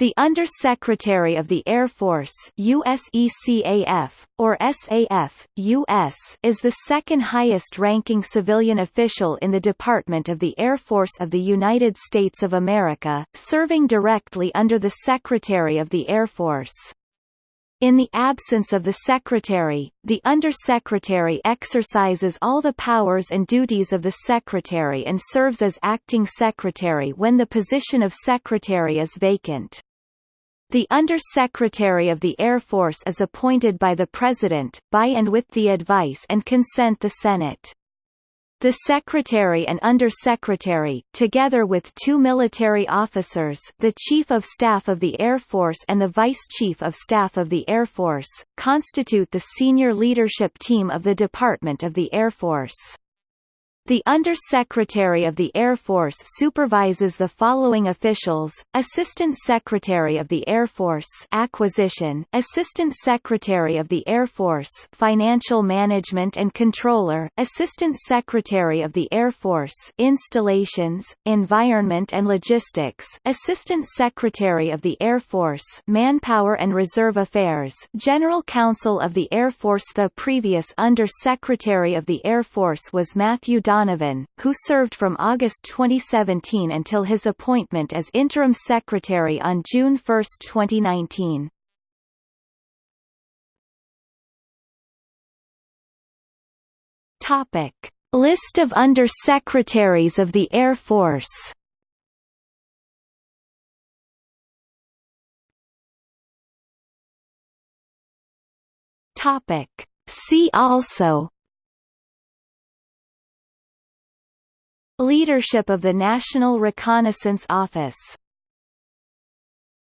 The Under-Secretary of the Air Force USECAF, or SAF, US, is the second highest-ranking civilian official in the Department of the Air Force of the United States of America, serving directly under the Secretary of the Air Force. In the absence of the Secretary, the Undersecretary exercises all the powers and duties of the Secretary and serves as acting Secretary when the position of Secretary is vacant. The Under-Secretary of the Air Force is appointed by the President, by and with the advice and consent of the Senate. The Secretary and Under-Secretary, together with two military officers the Chief of Staff of the Air Force and the Vice Chief of Staff of the Air Force, constitute the senior leadership team of the Department of the Air Force. The Under-Secretary of the Air Force supervises the following officials, Assistant Secretary of the Air Force Acquisition, Assistant Secretary of the Air Force Financial Management and Controller, Assistant Secretary of the Air Force Installations, Environment and Logistics, Assistant Secretary of the Air Force Manpower and Reserve Affairs General Counsel of the Air Force The previous Under-Secretary of the Air Force was Matthew Donovan, who served from August 2017 until his appointment as interim secretary on June 1, 2019. Topic: List of Under-Secretaries of the Air Force. Topic: See also Leadership of the National Reconnaissance Office